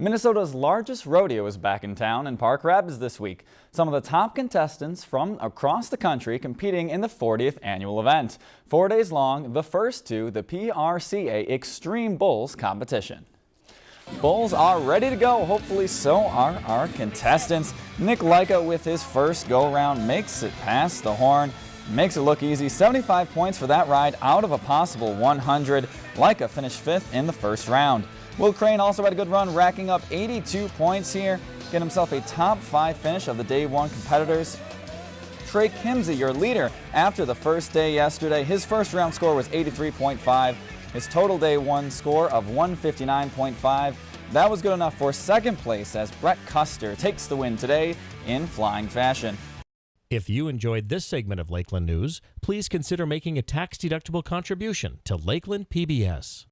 Minnesota's largest rodeo is back in town in Park Rapids this week. Some of the top contestants from across the country competing in the 40th annual event. Four days long, the first to the PRCA Extreme Bulls competition. Bulls are ready to go. Hopefully so are our contestants. Nick Leica with his first go-round makes it past the horn. Makes it look easy. 75 points for that ride out of a possible 100. Leica finished fifth in the first round. Will Crane also had a good run, racking up 82 points here, get himself a top five finish of the day one competitors. Trey Kimsey, your leader after the first day yesterday. His first round score was 83.5. His total day one score of 159.5. That was good enough for second place as Brett Custer takes the win today in flying fashion. If you enjoyed this segment of Lakeland News, please consider making a tax-deductible contribution to Lakeland PBS.